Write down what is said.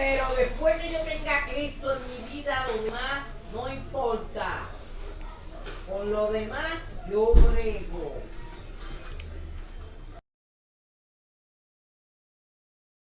Pero después que yo tenga a Cristo en mi vida, lo demás no importa. Con lo demás yo brego.